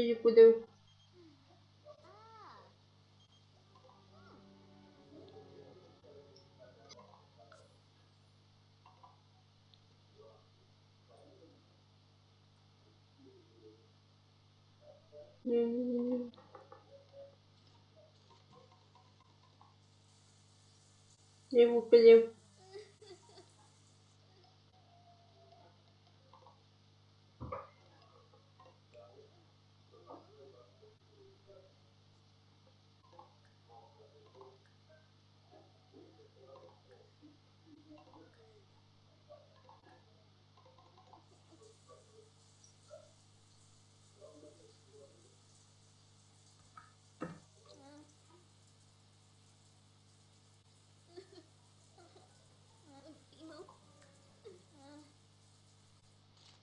filho de Kudeu. Eu vou pedir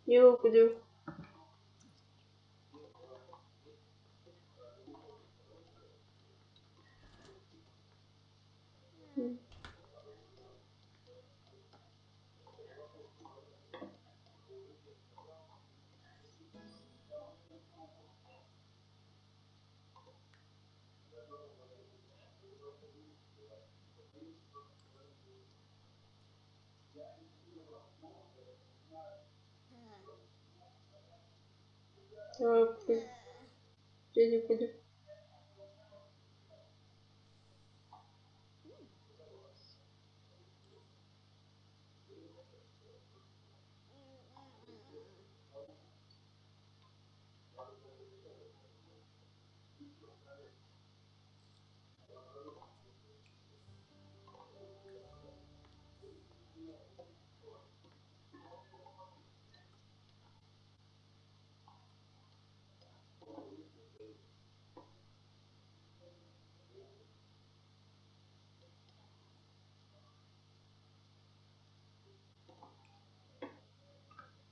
You blue. Лили куда?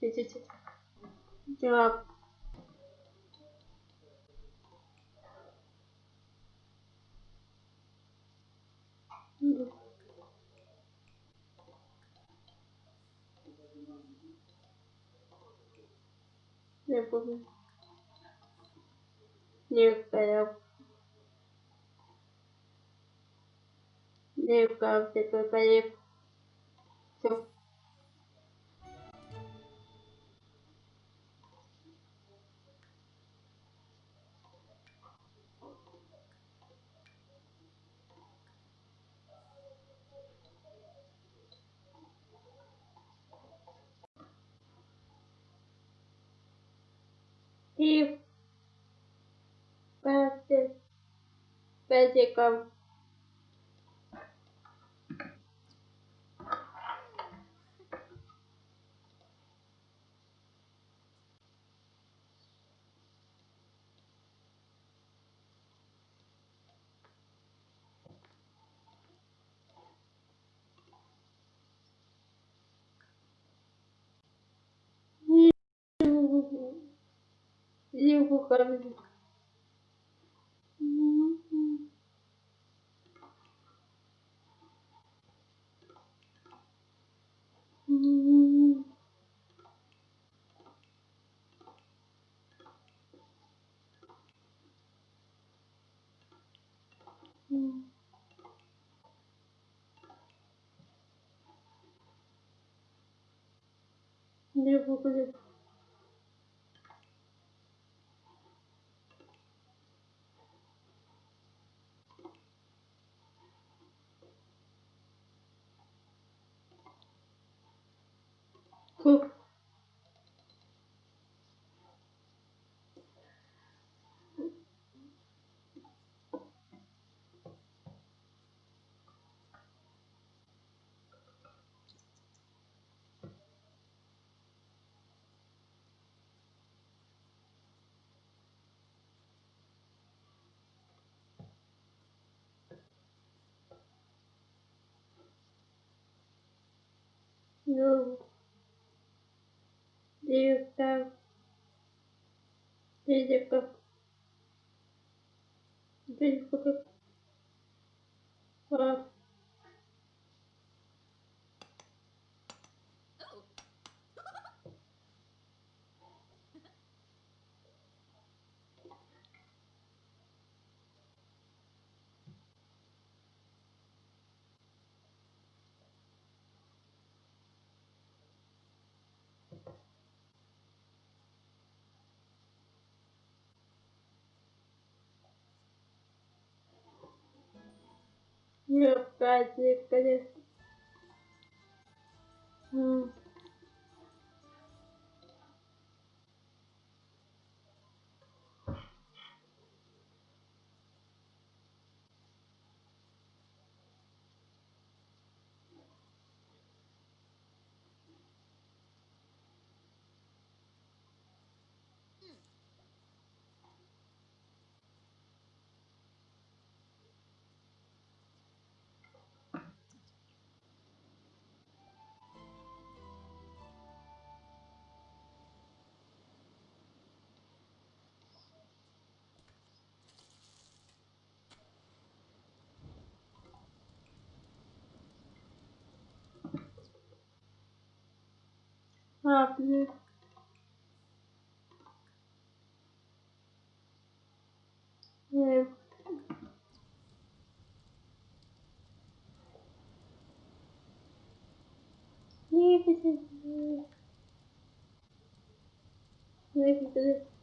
Идите. Так. Не помню. Нет, я... Не, правда, только не... Всё. Пятиком. Не Şimdi bu no director physical Ну, праздник, конечно. капли. Э, Не, не, не, не, не, не, не, не, не,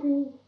Bye.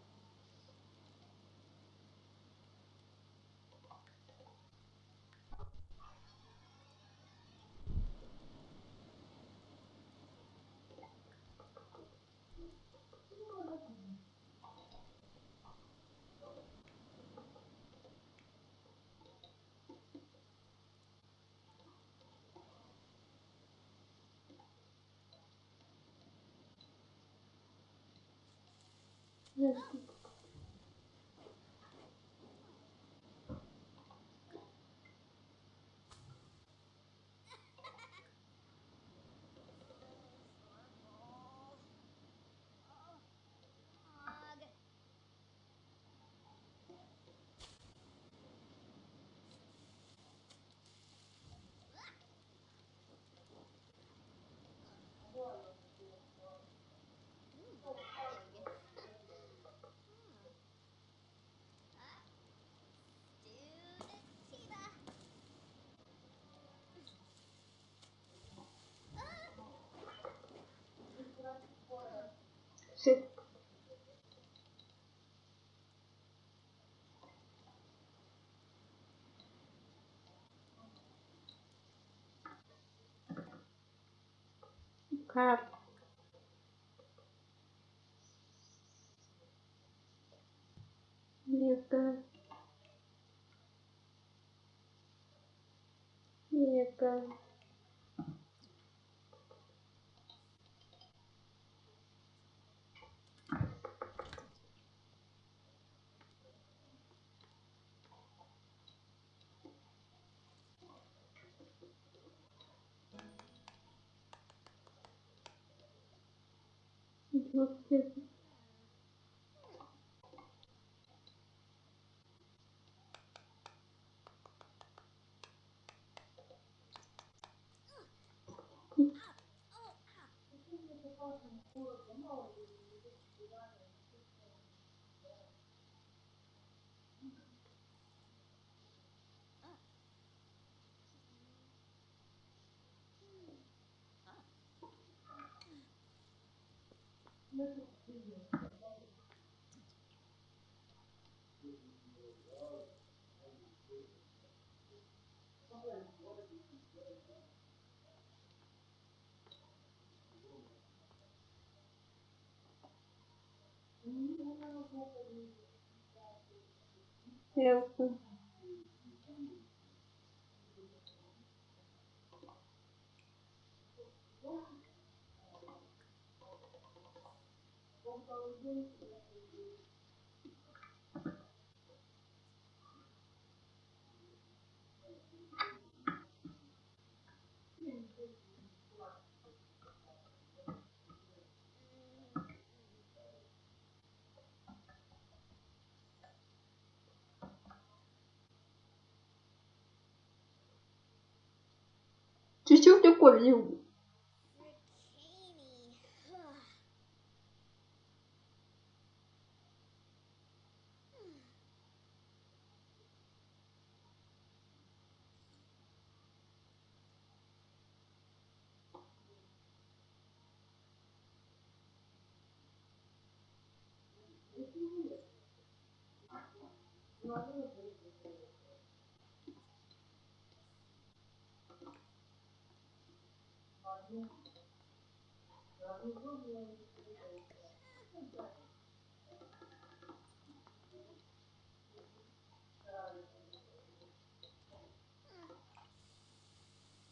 have Лего. Лего. 我天 Eu. Чуть-чуть такой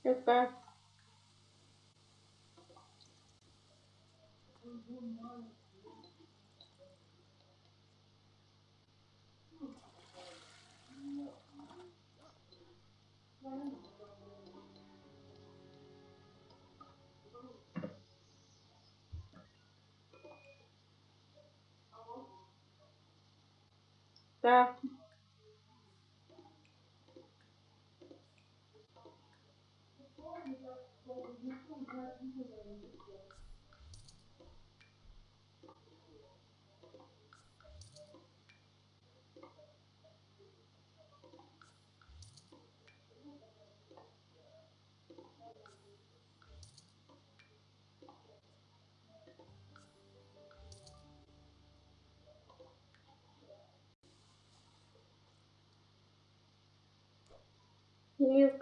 Goodbye. Так.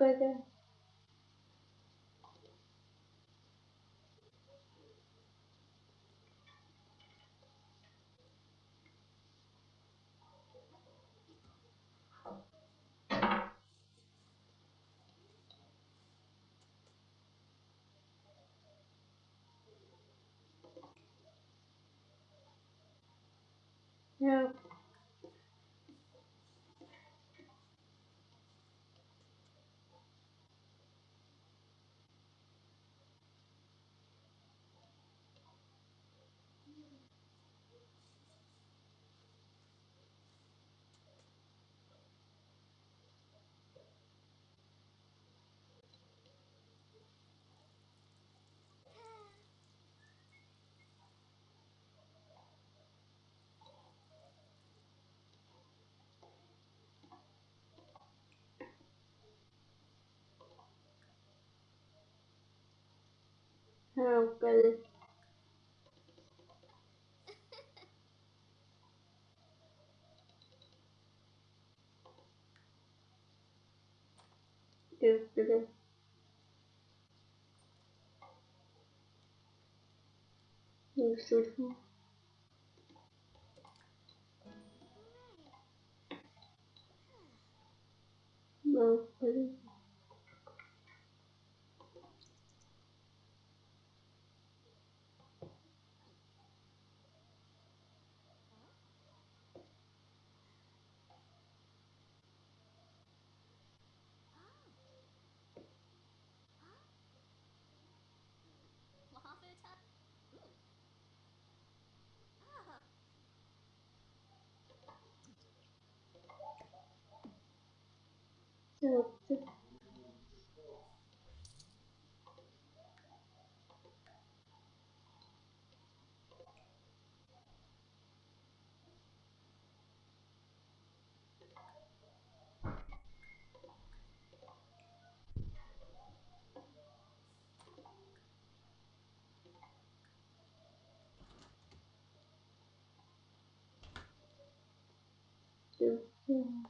Милка, да. Милка, да. Милка, да. Не слышно. yaptık. Yeah.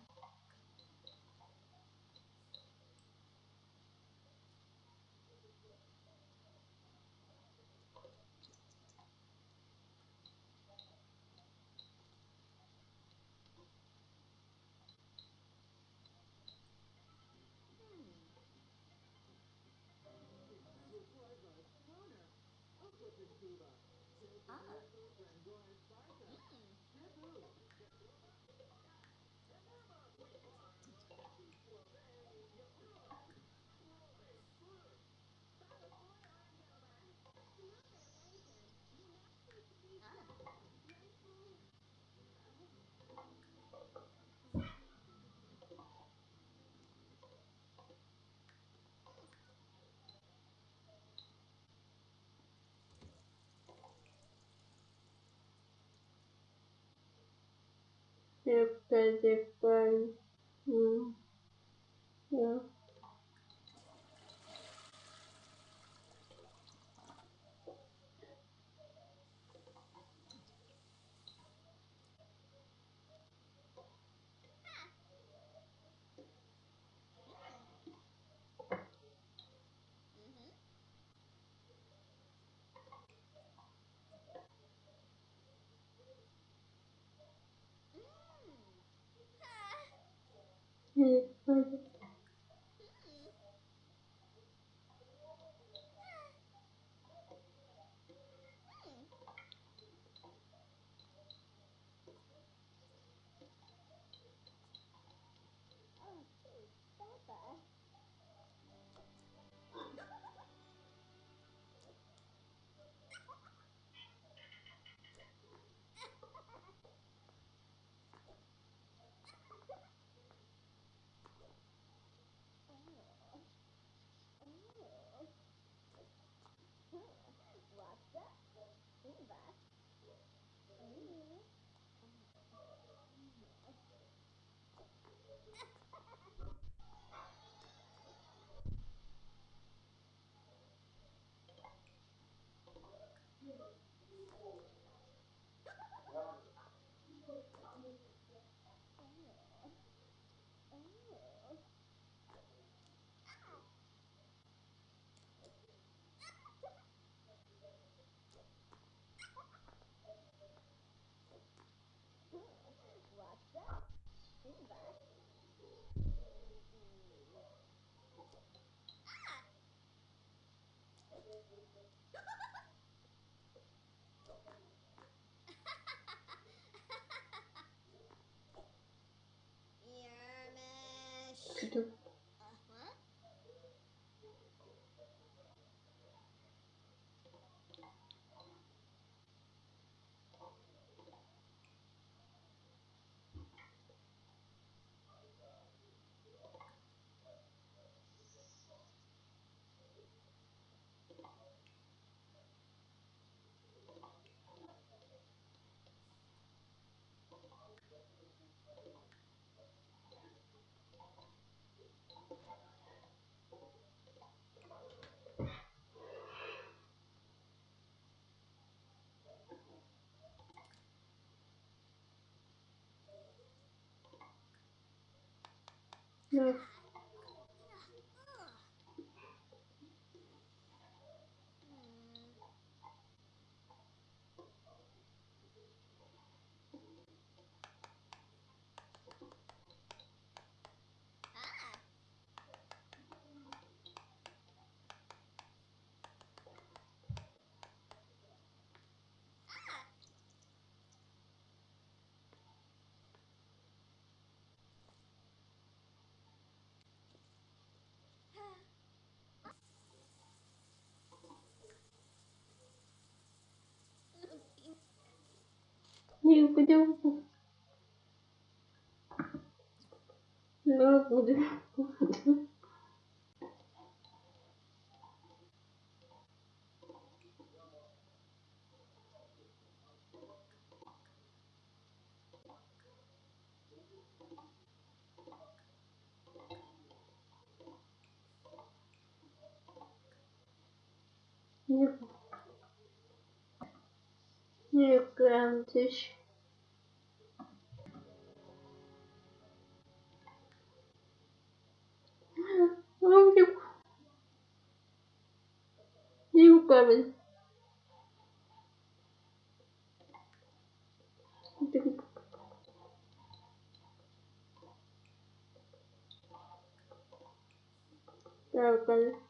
Their basic plan is to use the Red Sonja to escape. 嗯。Не буде. Не буде. Nie, nie kręcisz. Gel.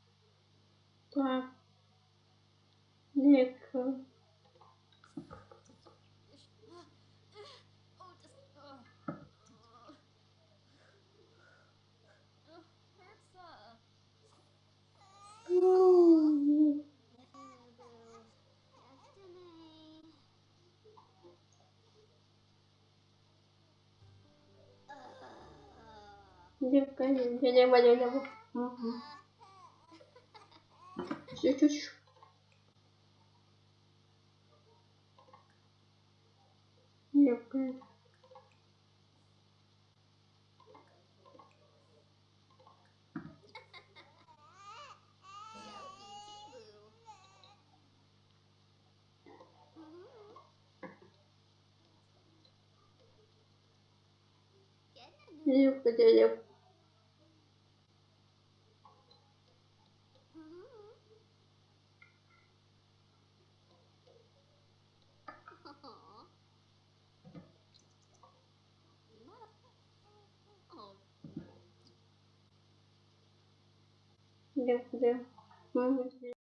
Ніка, я не маю не Угу. Чуть-чуть. Ніка. Ніка, я